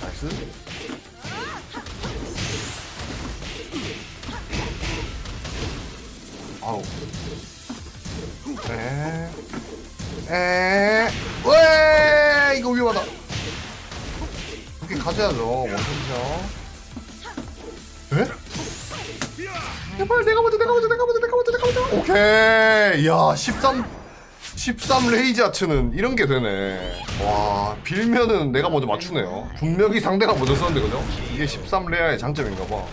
나이스 아우 에, 에, 왜 이거 위험하다. 이렇게 가져야죠 원샷이죠. 에? 제발 내가 먼저 내가 먼저 내가 먼저 내가 먼저 내가 먼저. 오케이, 야 13, 13 레이지 아츠는 이런 게 되네. 와 빌면은 내가 먼저 맞추네요. 분명히 상대가 먼저 썼는데 그죠? 이게 13 레아의 장점인가 봐.